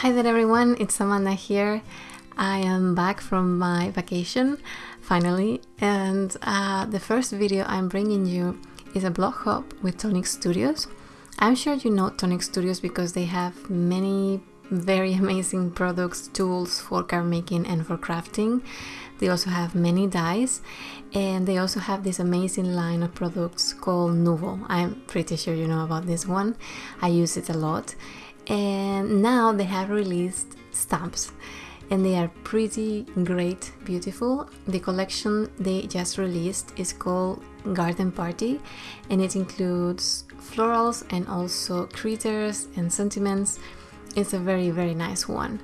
Hi there everyone, it's Amanda here. I am back from my vacation finally, and uh, the first video I'm bringing you is a blog hop with Tonic Studios. I'm sure you know Tonic Studios because they have many very amazing products, tools for card making and for crafting. They also have many dies and they also have this amazing line of products called Nuvo. I'm pretty sure you know about this one. I use it a lot. And now they have released stamps and they are pretty great, beautiful. The collection they just released is called Garden Party and it includes florals and also critters and sentiments. It's a very, very nice one.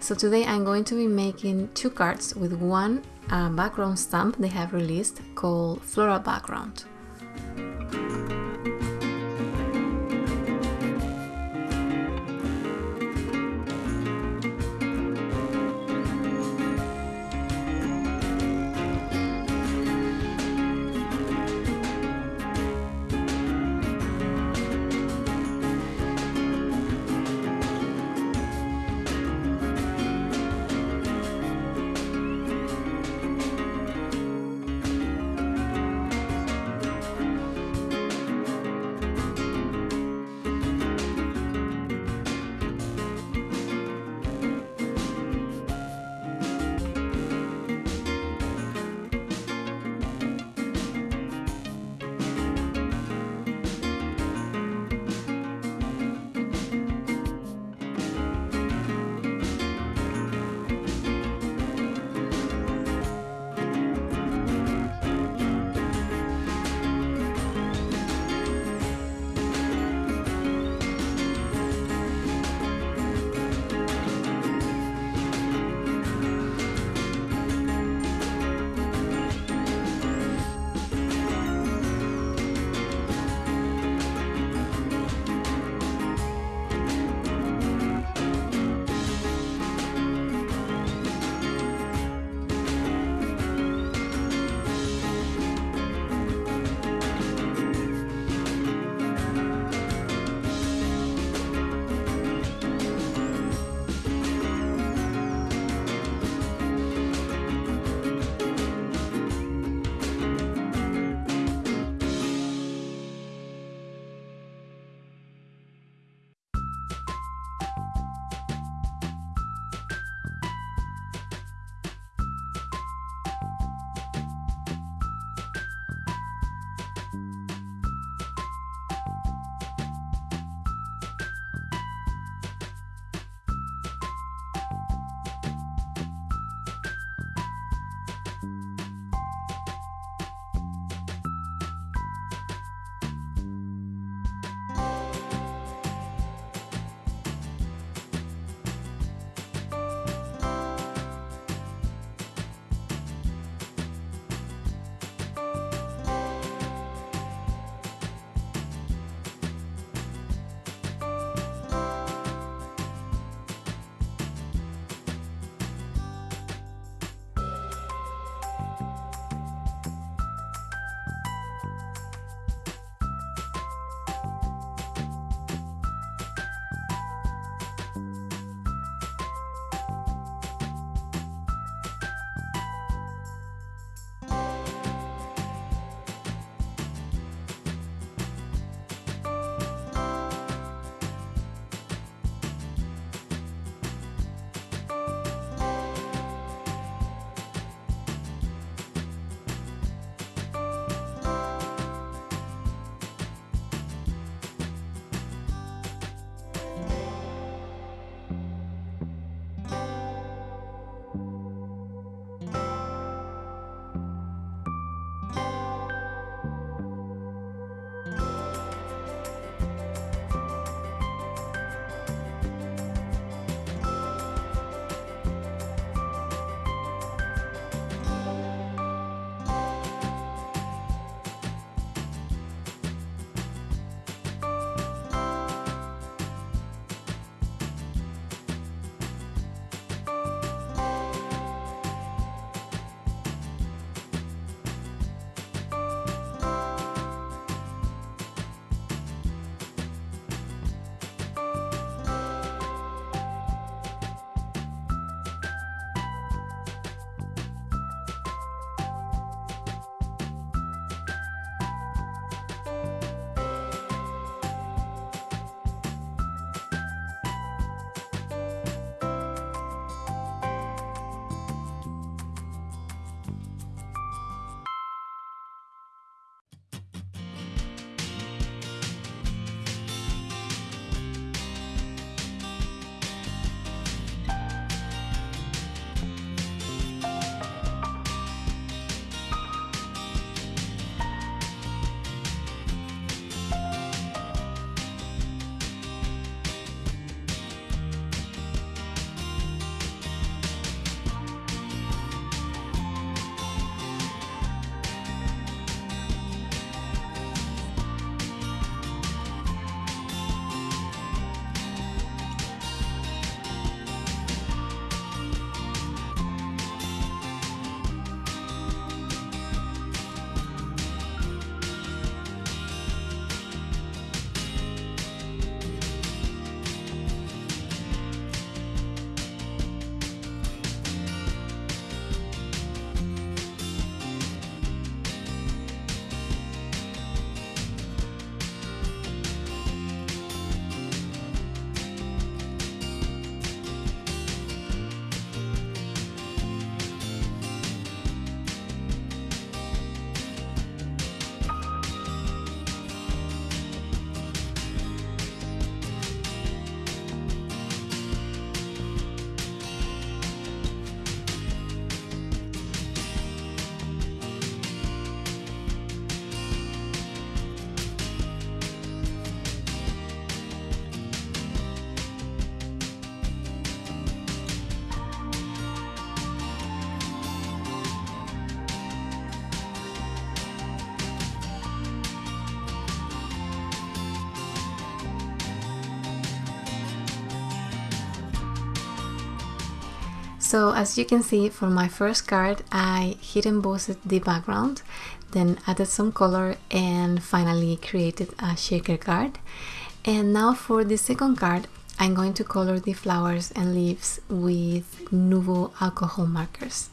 So today I'm going to be making two cards with one uh, background stamp they have released called Floral Background. So as you can see for my first card I heat embossed the background then added some color and finally created a shaker card and now for the second card I'm going to color the flowers and leaves with Nuvo alcohol markers.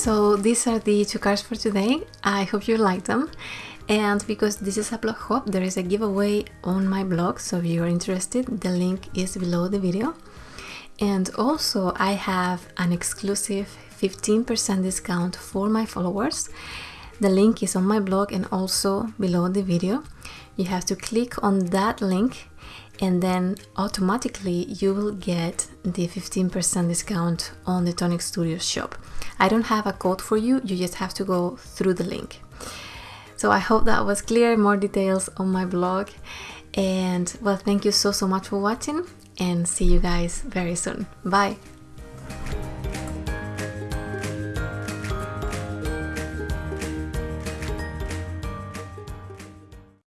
So these are the two cards for today. I hope you like them. And because this is a blog hop, there is a giveaway on my blog. So if you are interested, the link is below the video. And also I have an exclusive 15% discount for my followers. The link is on my blog and also below the video. You have to click on that link and then automatically you will get the 15% discount on the Tonic Studios shop. I don't have a code for you, you just have to go through the link. So I hope that was clear, more details on my blog. And well, thank you so, so much for watching and see you guys very soon. Bye.